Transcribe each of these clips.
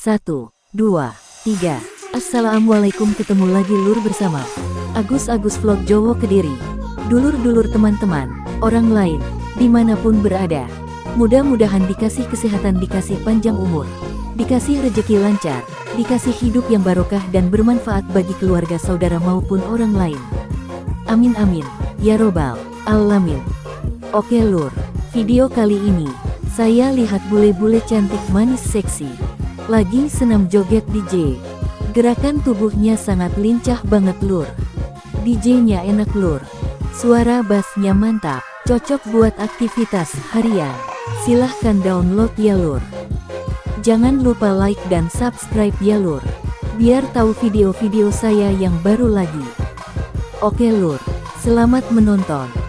Satu, dua, tiga. Assalamualaikum ketemu lagi lur bersama Agus Agus Vlog Jowo Kediri. Dulur-dulur teman-teman, orang lain, di mana pun berada. Mudah-mudahan dikasih kesehatan, dikasih panjang umur, dikasih rejeki lancar, dikasih hidup yang barokah dan bermanfaat bagi keluarga saudara maupun orang lain. Amin amin, ya robbal alamin. Oke lur, video kali ini, saya lihat bule-bule cantik manis seksi. Lagi senam joget DJ. Gerakan tubuhnya sangat lincah banget lur. DJ-nya enak lur. Suara bassnya mantap, cocok buat aktivitas harian. Silahkan download ya lur. Jangan lupa like dan subscribe ya lur. Biar tahu video-video saya yang baru lagi. Oke lur, selamat menonton.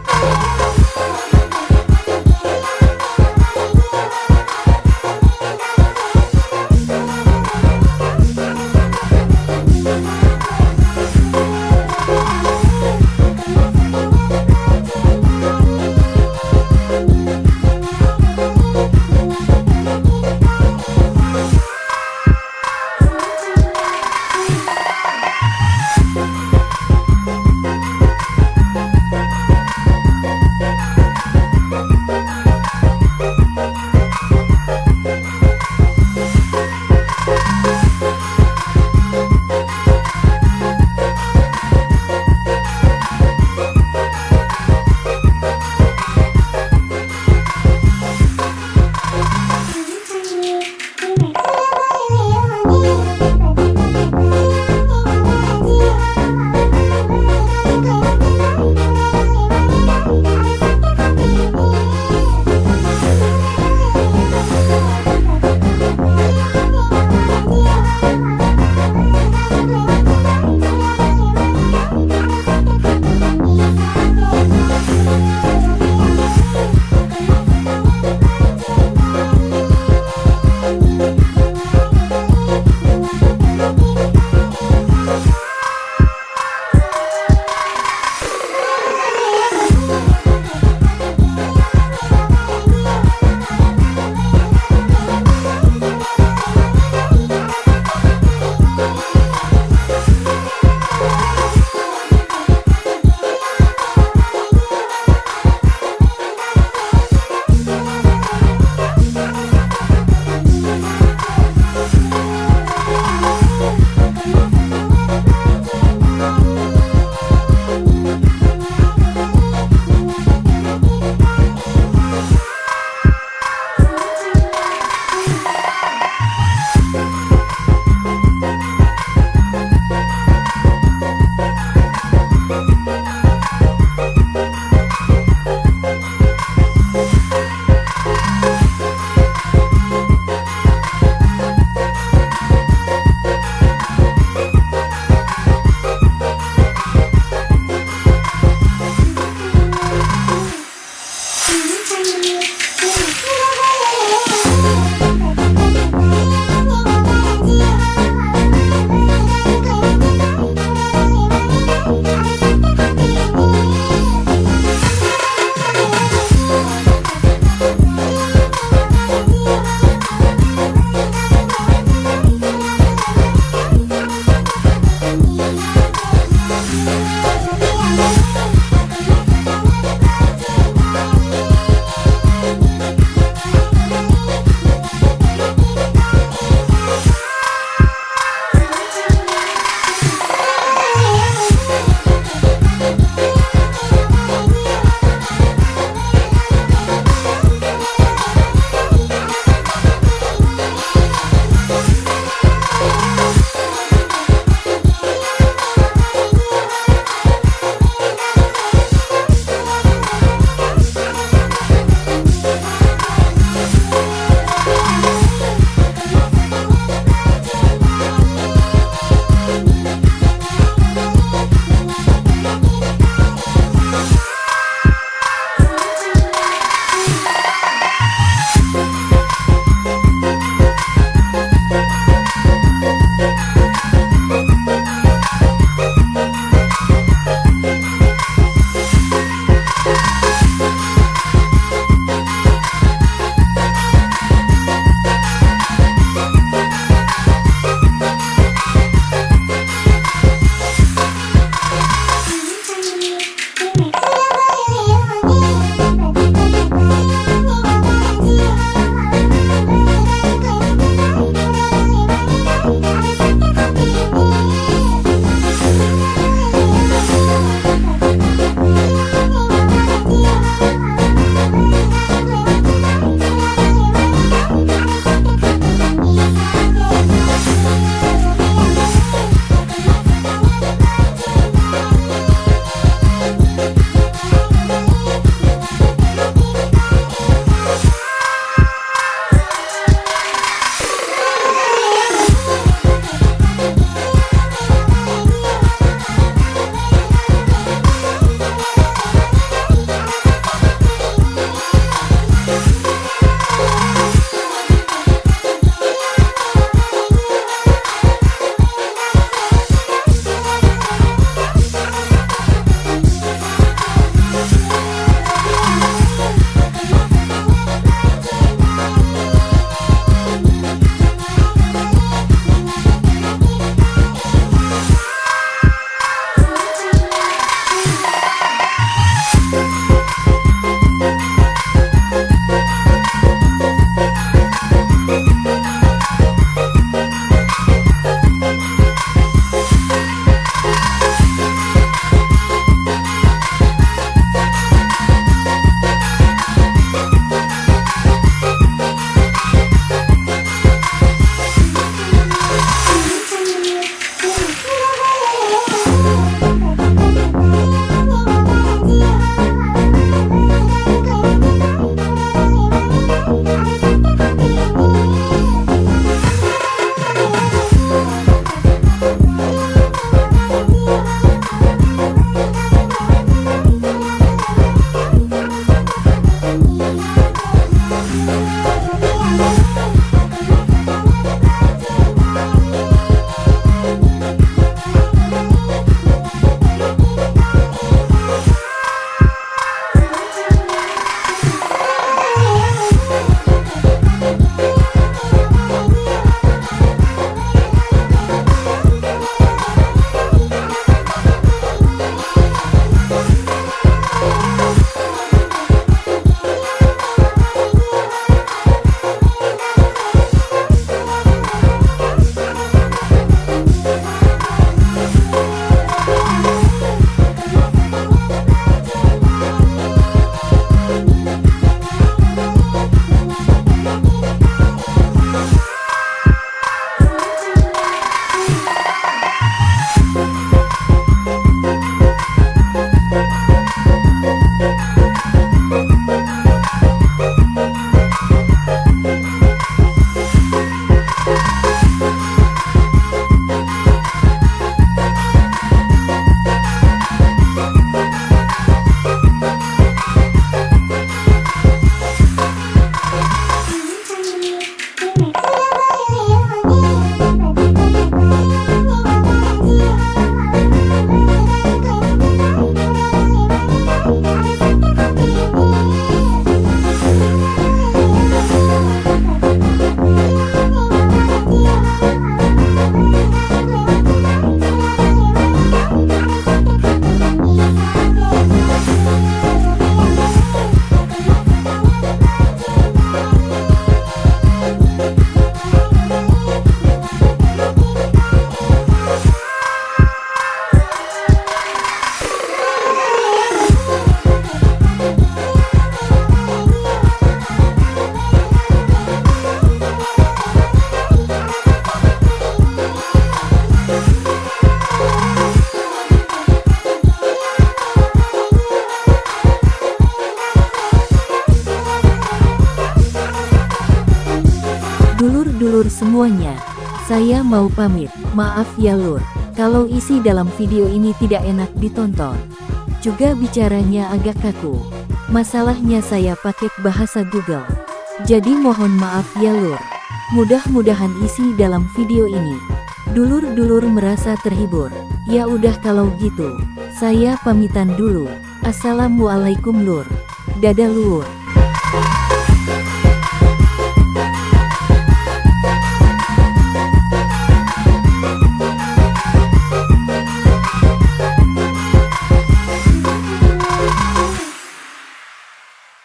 Mau pamit, maaf ya lur, kalau isi dalam video ini tidak enak ditonton. Juga bicaranya agak kaku. Masalahnya saya pakai bahasa Google. Jadi mohon maaf ya lur. Mudah-mudahan isi dalam video ini. Dulur-dulur merasa terhibur. Ya udah kalau gitu, saya pamitan dulu. Assalamualaikum lur. Dadah lur.